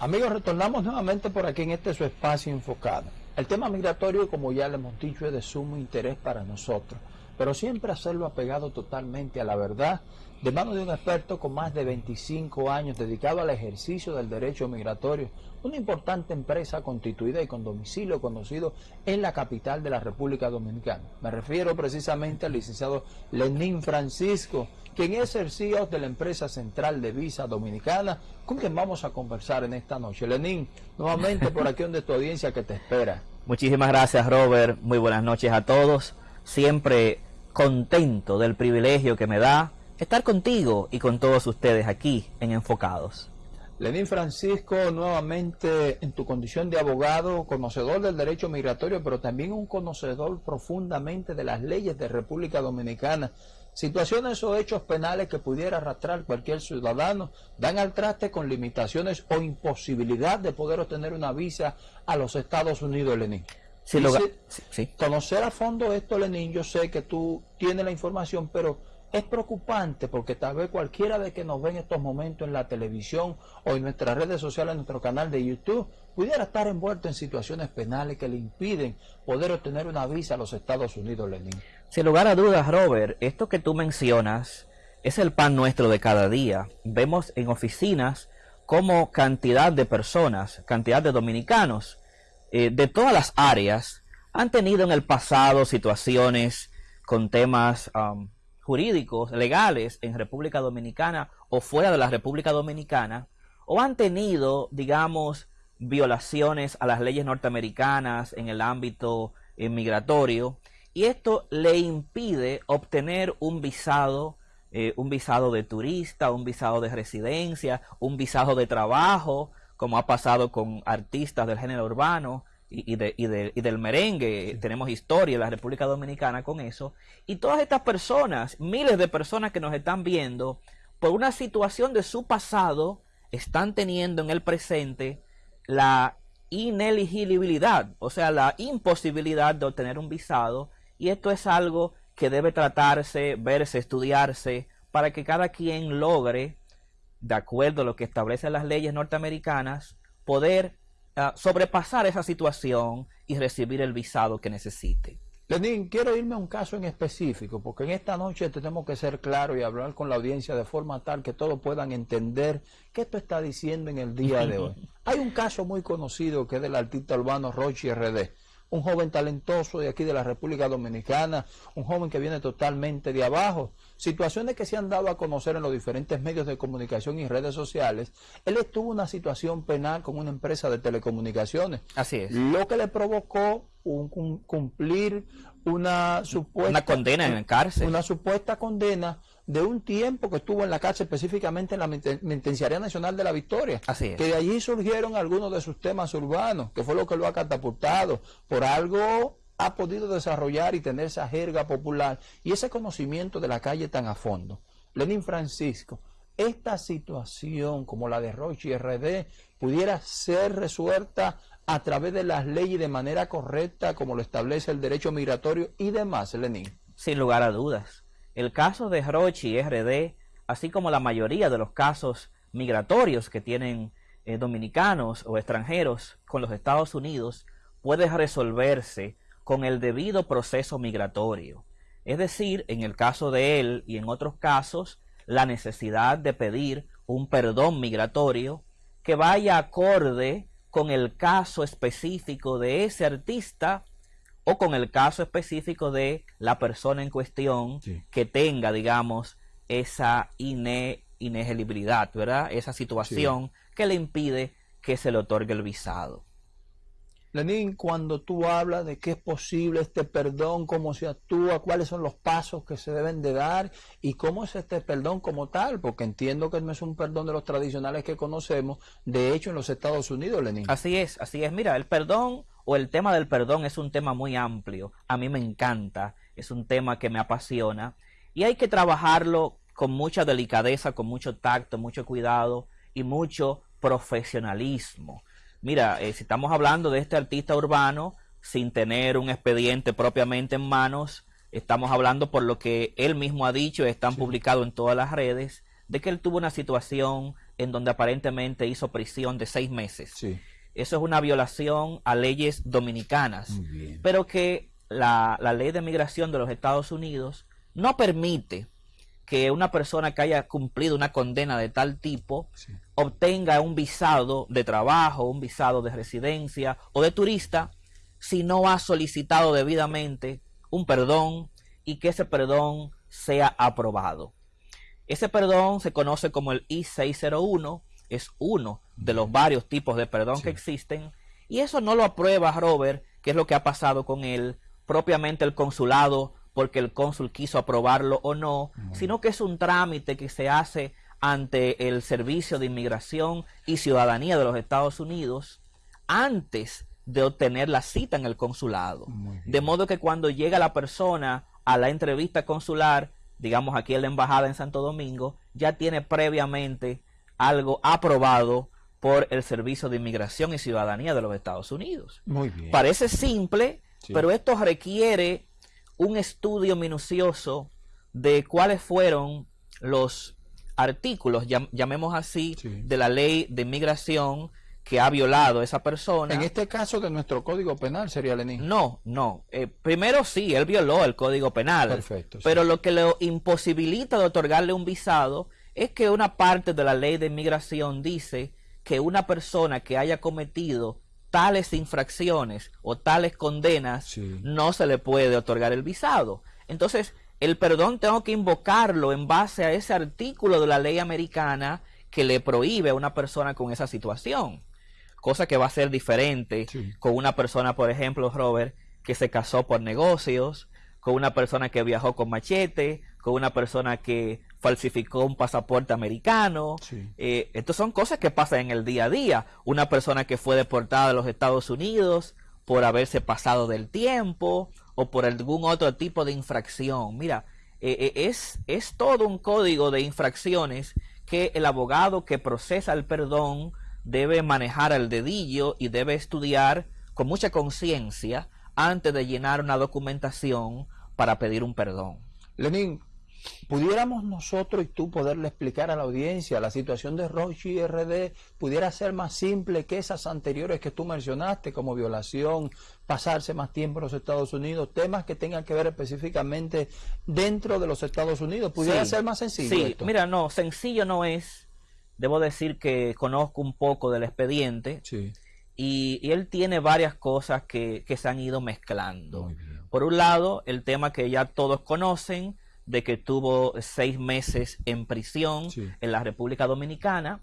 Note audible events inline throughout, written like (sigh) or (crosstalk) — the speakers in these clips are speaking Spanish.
Amigos, retornamos nuevamente por aquí en este su espacio enfocado. El tema migratorio, como ya le hemos dicho, es de sumo interés para nosotros, pero siempre hacerlo apegado totalmente a la verdad, de mano de un experto con más de 25 años dedicado al ejercicio del derecho migratorio, una importante empresa constituida y con domicilio conocido en la capital de la República Dominicana. Me refiero precisamente al licenciado Lenín Francisco, quien es el CEO de la empresa central de Visa Dominicana, con quien vamos a conversar en esta noche. Lenín, nuevamente por aquí donde tu audiencia que te espera. (laughs) Muchísimas gracias Robert, muy buenas noches a todos. Siempre contento del privilegio que me da estar contigo y con todos ustedes aquí en Enfocados. Lenín Francisco, nuevamente en tu condición de abogado, conocedor del derecho migratorio, pero también un conocedor profundamente de las leyes de República Dominicana. Situaciones o hechos penales que pudiera arrastrar cualquier ciudadano dan al traste con limitaciones o imposibilidad de poder obtener una visa a los Estados Unidos, Lenín. Conocer a fondo esto, Lenín, yo sé que tú tienes la información, pero es preocupante porque tal vez cualquiera de que nos ve en estos momentos en la televisión o en nuestras redes sociales, en nuestro canal de YouTube, pudiera estar envuelto en situaciones penales que le impiden poder obtener una visa a los Estados Unidos, Lenín. Sin lugar a dudas, Robert, esto que tú mencionas es el pan nuestro de cada día. Vemos en oficinas como cantidad de personas, cantidad de dominicanos eh, de todas las áreas han tenido en el pasado situaciones con temas um, jurídicos, legales en República Dominicana o fuera de la República Dominicana, o han tenido, digamos, violaciones a las leyes norteamericanas en el ámbito eh, migratorio, y esto le impide obtener un visado, eh, un visado de turista, un visado de residencia, un visado de trabajo, como ha pasado con artistas del género urbano, y, de, y, y, del merengue, tenemos historia en la República Dominicana con eso, y todas estas personas, miles de personas que nos están viendo, por una situación de su pasado, están teniendo en el presente la ineligibilidad, o sea, la imposibilidad de obtener un visado, y esto es algo que debe tratarse, verse, estudiarse, para que cada quien logre, de acuerdo a lo que establecen las leyes norteamericanas, poder sobrepasar esa situación y recibir el visado que necesite. Lenín, quiero irme a un caso en específico, porque en esta noche tenemos que ser claros y hablar con la audiencia de forma tal que todos puedan entender qué esto está diciendo en el día de hoy. (laughs) Hay un caso muy conocido que es del artista urbano Rochi RD un joven talentoso de aquí de la República Dominicana, un joven que viene totalmente de abajo. Situaciones que se han dado a conocer en los diferentes medios de comunicación y redes sociales. Él estuvo una situación penal con una empresa de telecomunicaciones. Así es. Lo que le provocó un, cumplir una supuesta... Una condena en la cárcel. Una supuesta condena de un tiempo que estuvo en la cárcel, específicamente en la Penitenciaría Nacional de la Victoria. Así Que de allí surgieron algunos de sus temas urbanos, que fue lo que lo ha catapultado. Por algo ha podido desarrollar y tener esa jerga popular y ese conocimiento de la calle tan a fondo. Lenín Francisco, esta situación como la de Roche y RD pudiera ser resuelta a través de las leyes de manera correcta como lo establece el derecho migratorio y demás, Lenín. Sin lugar a dudas. El caso de Rochi RD, así como la mayoría de los casos migratorios que tienen eh, dominicanos o extranjeros con los Estados Unidos, puede resolverse con el debido proceso migratorio. Es decir, en el caso de él y en otros casos, la necesidad de pedir un perdón migratorio que vaya acorde con el caso específico de ese artista o con el caso específico de la persona en cuestión que tenga, digamos, esa inelegibilidad, ¿verdad? Esa situación que le impide que se le otorgue el visado. Lenín, cuando tú hablas de que es posible este perdón, cómo se actúa, cuáles son los pasos que se deben de dar y cómo es este perdón como tal, porque entiendo que no es un perdón de los tradicionales que conocemos, de hecho en los Estados Unidos, Lenín. Así es, así es. Mira, el perdón o el tema del perdón es un tema muy amplio. A mí me encanta, es un tema que me apasiona y hay que trabajarlo con mucha delicadeza, con mucho tacto, mucho cuidado y mucho profesionalismo. Mira, eh, si estamos hablando de este artista urbano sin tener un expediente propiamente en manos, estamos hablando por lo que él mismo ha dicho, están publicados en todas las redes, de que él tuvo una situación en donde aparentemente hizo prisión de seis meses. Sí. Eso es una violación a leyes dominicanas, Muy bien. pero que la, la ley de migración de los Estados Unidos no permite que una persona que haya cumplido una condena de tal tipo Sí. obtenga un visado de trabajo, un visado de residencia o de turista si no ha solicitado debidamente un perdón y que ese perdón sea aprobado. Ese perdón se conoce como el I-601, es uno de los varios tipos de perdón Sí. que existen, y eso no lo aprueba Robert, que es lo que ha pasado con él, propiamente el consulado, porque el cónsul quiso aprobarlo o no, sino que es un trámite que se hace ante el Servicio de Inmigración y Ciudadanía de los Estados Unidos antes de obtener la cita en el consulado. De modo que cuando llega la persona a la entrevista consular, digamos aquí en la embajada en Santo Domingo, ya tiene previamente algo aprobado por el Servicio de Inmigración y Ciudadanía de los Estados Unidos. Muy bien. Parece simple, Sí. pero esto requiere un estudio minucioso de cuáles fueron los artículos, llam- llamemos así, Sí. de la ley de inmigración que ha violado esa persona. En este caso de nuestro código penal sería Lenín. No, no. Eh, primero sí, él violó el Código Penal. Perfecto, sí. Pero lo que le imposibilita de otorgarle un visado es que una parte de la ley de inmigración dice que una persona que haya cometido tales infracciones o tales condenas Sí. no se le puede otorgar el visado. Entonces, el perdón tengo que invocarlo en base a ese artículo de la ley americana que le prohíbe a una persona con esa situación. Cosa que va a ser diferente Sí. con una persona, por ejemplo, Robert, que se casó por negocios, con una persona que viajó con machete, con una persona que falsificó un pasaporte americano. Sí. Eh, estas son cosas que pasan en el día a día. Una persona que fue deportada de los Estados Unidos por haberse pasado del tiempo o por algún otro tipo de infracción. Mira, eh, eh, es, es todo un código de infracciones que el abogado que procesa el perdón debe manejar al dedillo y debe estudiar con mucha conciencia antes de llenar una documentación para pedir un perdón. Lenín, pudiéramos nosotros y tú poderle explicar a la audiencia la situación de Rochi RD pudiera ser más simple que esas anteriores que tú mencionaste, como violación, pasarse más tiempo en los Estados Unidos, temas que tengan que ver específicamente dentro de los Estados Unidos. Pudiera Sí, ser más sencillo. Sí, esto? mira, no, sencillo no es. Debo decir que conozco un poco del expediente Sí, y, y él tiene varias cosas que, que se han ido mezclando. Por un lado, el tema que ya todos conocen, de que tuvo seis meses en prisión Sí. en la República Dominicana,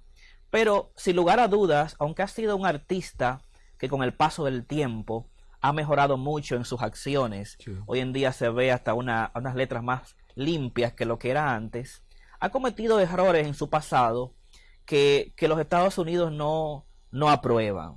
pero sin lugar a dudas, aunque ha sido un artista que con el paso del tiempo ha mejorado mucho en sus acciones, Sí. hoy en día se ve hasta una- unas letras más limpias que lo que era antes, ha cometido errores en su pasado que, que los Estados Unidos no, no aprueban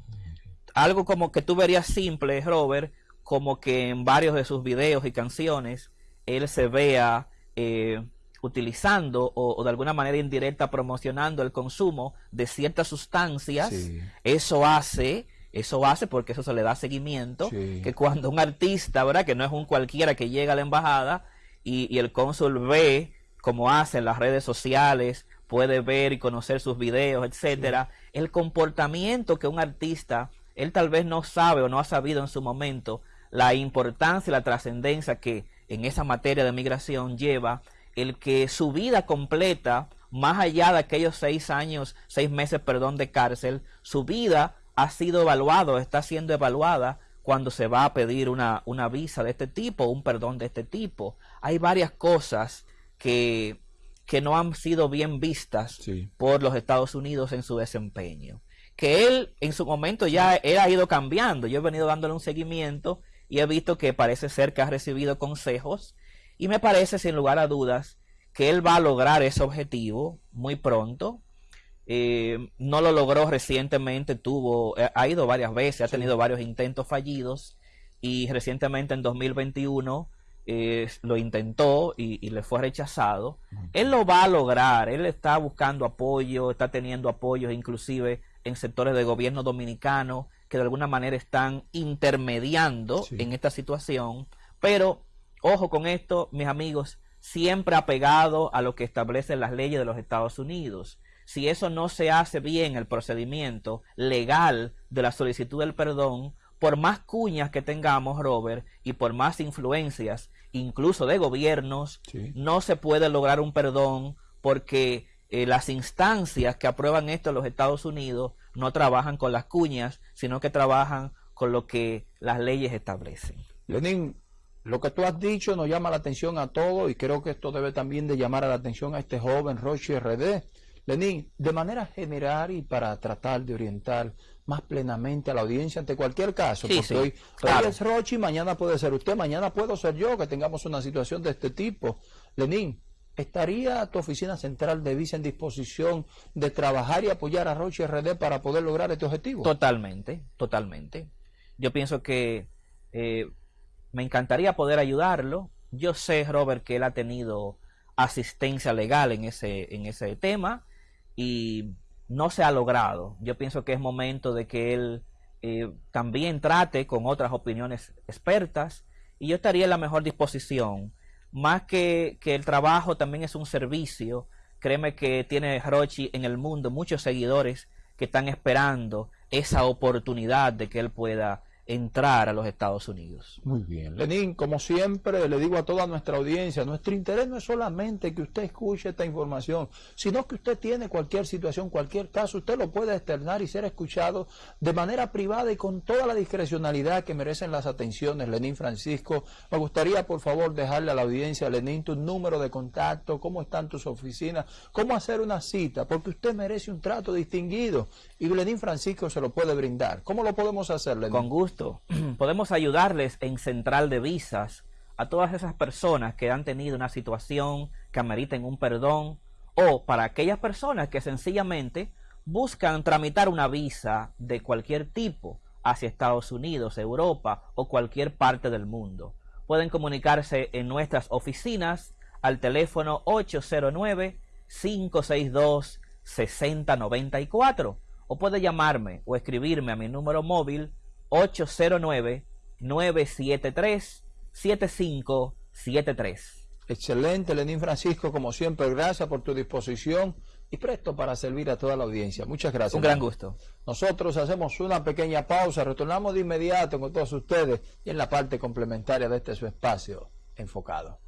algo como que tú verías simple, Robert, como que en varios de sus videos y canciones él se vea eh, utilizando o, o de alguna manera indirecta promocionando el consumo de ciertas sustancias. Sí. Eso hace, eso hace porque eso se le da seguimiento, Sí. que cuando un artista, ¿verdad? Que no es un cualquiera que llega a la embajada y, y el cónsul ve como hace en las redes sociales, puede ver y conocer sus videos, etcétera, el comportamiento que un artista, él tal vez no sabe o no ha sabido en su momento la importancia y la trascendencia que en esa materia de migración lleva el que su vida completa, más allá de aquellos seis años, seis meses, perdón, de cárcel, su vida ha sido evaluado, está siendo evaluada cuando se va a pedir una, una visa de este tipo, un perdón de este tipo. Hay varias cosas que, que no han sido bien vistas Sí. por los Estados Unidos en su desempeño. Que él en su momento ya él ha ido cambiando. Yo he venido dándole un seguimiento y he visto que parece ser que ha recibido consejos y me parece sin lugar a dudas que él va a lograr ese objetivo muy pronto. Eh, no lo logró recientemente, tuvo, eh, ha ido varias veces, ha Sí. tenido varios intentos fallidos y recientemente en 2021 eh, lo intentó y, y le fue rechazado. Él lo va a lograr, él está buscando apoyo, está teniendo apoyos inclusive en sectores de gobierno dominicano que de alguna manera están intermediando Sí. en esta situación, pero ojo con esto, mis amigos, siempre apegado a lo que establecen las leyes de los Estados Unidos. si eso no se hace bien el procedimiento legal de la solicitud del perdón, por más cuñas que tengamos, Robert, y por más influencias, incluso de gobiernos, no se puede lograr un perdón porque eh, las instancias que aprueban esto en los Estados Unidos no trabajan con las cuñas, sino que trabajan con lo que las leyes establecen. Lenín, lo que tú has dicho nos llama la atención a todos y creo que esto debe también de llamar a la atención a este joven Roche RD Lenín, de manera general y para tratar de orientar más plenamente a la audiencia ante cualquier caso, porque hoy, es Rochi, mañana puede ser usted, mañana puedo ser yo, que tengamos una situación de este tipo. Lenín, ¿estaría tu oficina central de visa en disposición de trabajar y apoyar a Rochi RD para poder lograr este objetivo? Totalmente, totalmente. Yo pienso que eh, me encantaría poder ayudarlo. Yo sé, Robert, que él ha tenido asistencia legal en ese, en ese tema y no se ha logrado. Yo pienso que es momento de que él eh, también trate con otras opiniones expertas y yo estaría en la mejor disposición. Más que, que el trabajo también es un servicio, créeme que tiene Rochi en el mundo muchos seguidores que están esperando esa oportunidad de que él pueda entrar a los Estados Unidos. Muy bien. Lenín, como siempre, le digo a toda nuestra audiencia, nuestro interés no es solamente que usted escuche esta información, sino que usted tiene cualquier situación, cualquier caso, usted lo puede externar y ser escuchado de manera privada y con toda la discrecionalidad que merecen las atenciones. Lenín Francisco, me gustaría por favor dejarle a la audiencia, Lenín, tu número de contacto, cómo están tus oficinas, cómo hacer una cita, porque usted merece un trato distinguido y Lenín Francisco se lo puede brindar. ¿Cómo lo podemos hacer, Lenín? Con gusto (clears throat) podemos ayudarles en Central de Visas a todas esas personas que han tenido una situación que ameriten un perdón o para aquellas personas que sencillamente buscan tramitar una visa de cualquier tipo hacia Estados Unidos, Europa o cualquier parte del mundo. Pueden comunicarse en nuestras oficinas al teléfono 809-562-6094 o puede llamarme o escribirme a mi número móvil 809-973-7573. Excelente, Lenín Francisco, como siempre, gracias por tu disposición y presto para servir a toda la audiencia. Muchas gracias. Un gran gusto. Nosotros hacemos una pequeña pausa, retornamos de inmediato con todos ustedes y en la parte complementaria de este su espacio enfocado.